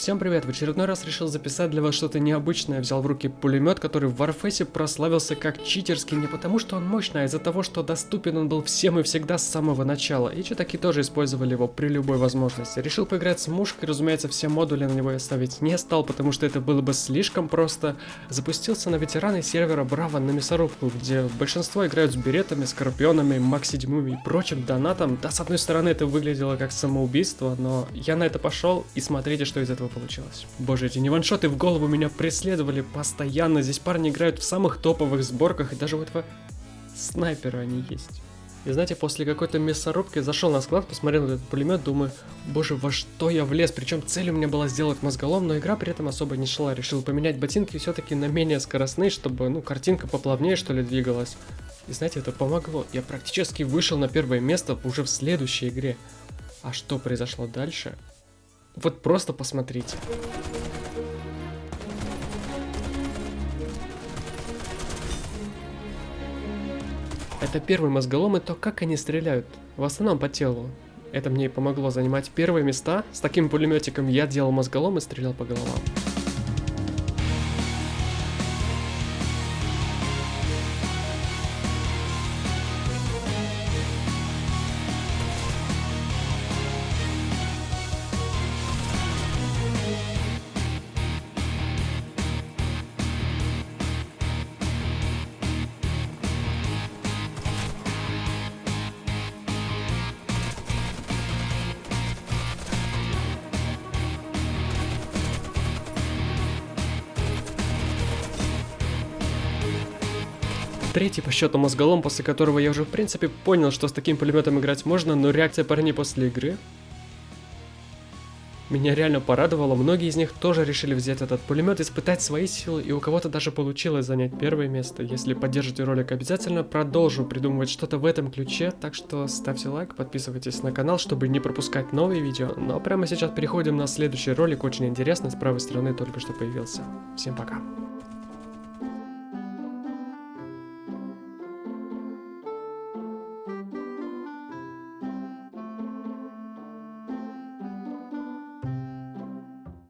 Всем привет, в очередной раз решил записать для вас что-то необычное. Взял в руки пулемет, который в Warface прославился как читерский не потому, что он мощный, а из-за того, что доступен он был всем и всегда с самого начала. И читаки тоже использовали его при любой возможности. Решил поиграть с мушкой, разумеется, все модули на него я ставить не стал, потому что это было бы слишком просто. Запустился на ветераны сервера Браво на мясорубку, где большинство играют с беретами, скорпионами, макс 7 и прочим донатом. Да, с одной стороны, это выглядело как самоубийство, но я на это пошел, и смотрите, что из этого получилось. Боже, эти неваншоты в голову меня преследовали постоянно. Здесь парни играют в самых топовых сборках, и даже у этого снайпера они есть. И знаете, после какой-то мясорубки зашел на склад, посмотрел этот пулемет, думаю, боже, во что я влез. Причем цель у меня была сделать мозголом, но игра при этом особо не шла. Решил поменять ботинки все-таки на менее скоростные, чтобы, ну, картинка поплавнее, что ли, двигалась. И знаете, это помогло. Я практически вышел на первое место уже в следующей игре. А что произошло дальше, вот просто посмотрите. Это первый мозголом и то, как они стреляют. В основном по телу. Это мне и помогло занимать первые места. С таким пулеметиком я делал мозголом и стрелял по головам. Третий по счету мозголом, после которого я уже в принципе понял, что с таким пулеметом играть можно, но реакция парней после игры меня реально порадовало, многие из них тоже решили взять этот пулемет, испытать свои силы, и у кого-то даже получилось занять первое место. Если поддержите ролик, обязательно продолжу придумывать что-то в этом ключе, так что ставьте лайк, подписывайтесь на канал, чтобы не пропускать новые видео. Ну а прямо сейчас переходим на следующий ролик, очень интересный, с правой стороны только что появился. Всем пока.